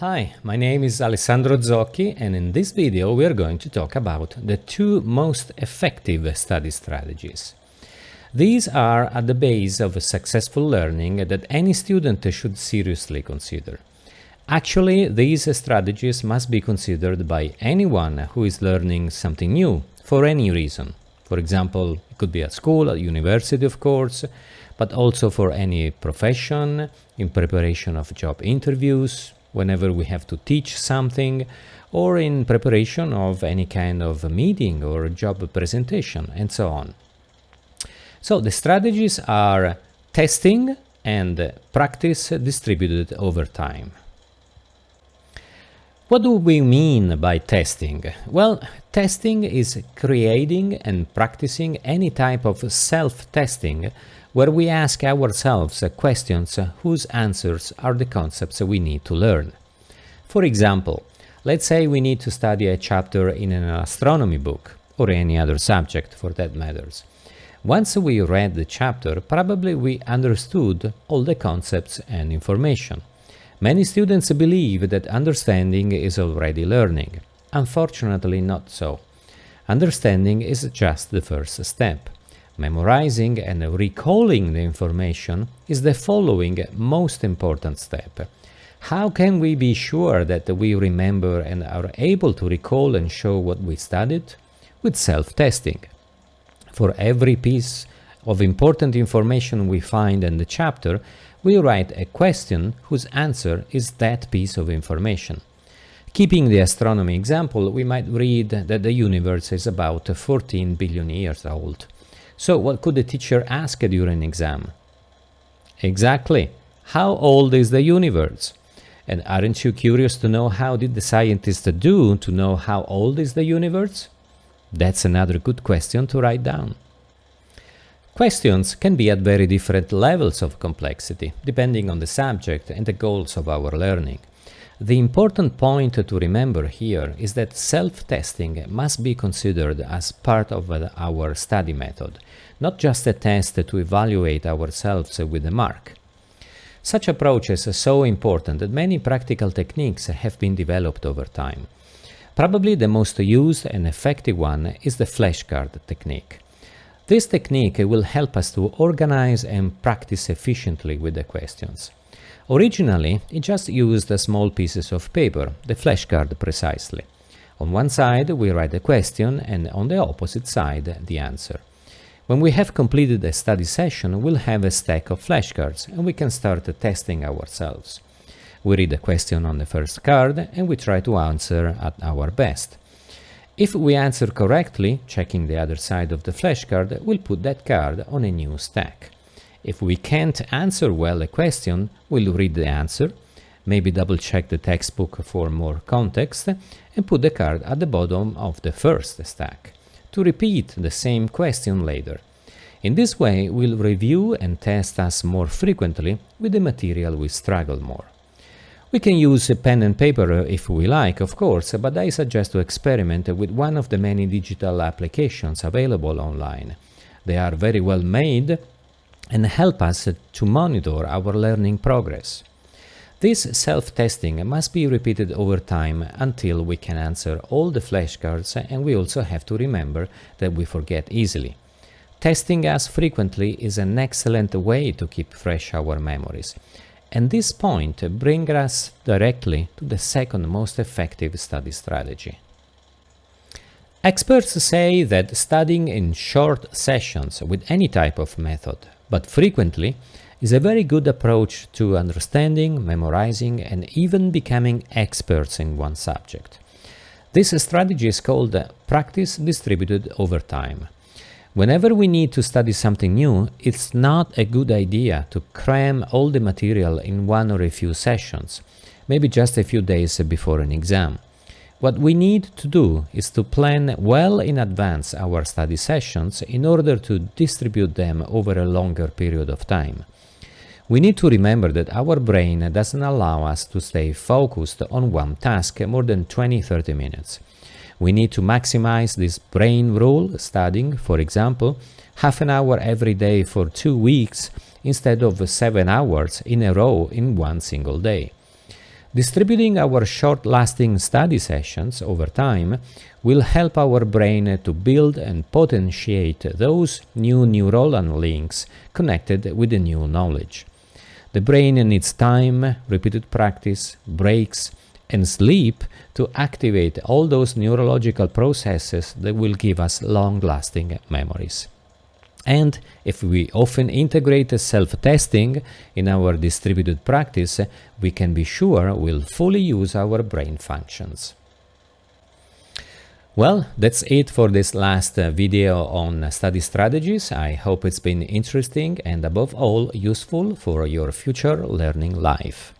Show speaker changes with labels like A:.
A: Hi, my name is Alessandro Zocchi and in this video we are going to talk about the two most effective study strategies. These are at the base of successful learning that any student should seriously consider. Actually, these strategies must be considered by anyone who is learning something new for any reason. For example, it could be at school, at university of course, but also for any profession, in preparation of job interviews, whenever we have to teach something or in preparation of any kind of meeting or job presentation and so on. So the strategies are testing and practice distributed over time. What do we mean by testing? Well, testing is creating and practicing any type of self-testing where we ask ourselves questions uh, whose answers are the concepts we need to learn. For example, let's say we need to study a chapter in an astronomy book, or any other subject for that matters. Once we read the chapter, probably we understood all the concepts and information. Many students believe that understanding is already learning. Unfortunately not so. Understanding is just the first step. Memorizing and recalling the information is the following most important step. How can we be sure that we remember and are able to recall and show what we studied? With self-testing. For every piece of important information we find in the chapter, we write a question whose answer is that piece of information. Keeping the astronomy example, we might read that the universe is about 14 billion years old. So what could the teacher ask during an exam? Exactly. How old is the universe? And aren't you curious to know how did the scientists do to know how old is the universe? That's another good question to write down. Questions can be at very different levels of complexity, depending on the subject and the goals of our learning. The important point to remember here is that self-testing must be considered as part of our study method, not just a test to evaluate ourselves with a mark. Such approaches are so important that many practical techniques have been developed over time. Probably the most used and effective one is the flashcard technique. This technique will help us to organize and practice efficiently with the questions. Originally, it just used small pieces of paper, the flashcard precisely. On one side we write the question and on the opposite side the answer. When we have completed a study session, we'll have a stack of flashcards and we can start testing ourselves. We read the question on the first card and we try to answer at our best. If we answer correctly, checking the other side of the flashcard, we'll put that card on a new stack. If we can't answer well a question, we'll read the answer, maybe double check the textbook for more context, and put the card at the bottom of the first stack, to repeat the same question later. In this way, we'll review and test us more frequently with the material we struggle more. We can use a pen and paper uh, if we like, of course, but I suggest to experiment with one of the many digital applications available online. They are very well made and help us to monitor our learning progress. This self-testing must be repeated over time until we can answer all the flashcards and we also have to remember that we forget easily. Testing us frequently is an excellent way to keep fresh our memories. And this point brings us directly to the second most effective study strategy. Experts say that studying in short sessions with any type of method but frequently, is a very good approach to understanding, memorizing and even becoming experts in one subject. This strategy is called practice distributed over time. Whenever we need to study something new, it's not a good idea to cram all the material in one or a few sessions, maybe just a few days before an exam. What we need to do is to plan well in advance our study sessions in order to distribute them over a longer period of time. We need to remember that our brain doesn't allow us to stay focused on one task more than 20-30 minutes. We need to maximize this brain rule, studying, for example, half an hour every day for two weeks instead of seven hours in a row in one single day. Distributing our short-lasting study sessions over time will help our brain to build and potentiate those new neuronal links connected with the new knowledge. The brain needs time, repeated practice, breaks, and sleep to activate all those neurological processes that will give us long-lasting memories. And if we often integrate self-testing in our distributed practice, we can be sure we'll fully use our brain functions. Well, that's it for this last uh, video on study strategies. I hope it's been interesting and above all useful for your future learning life.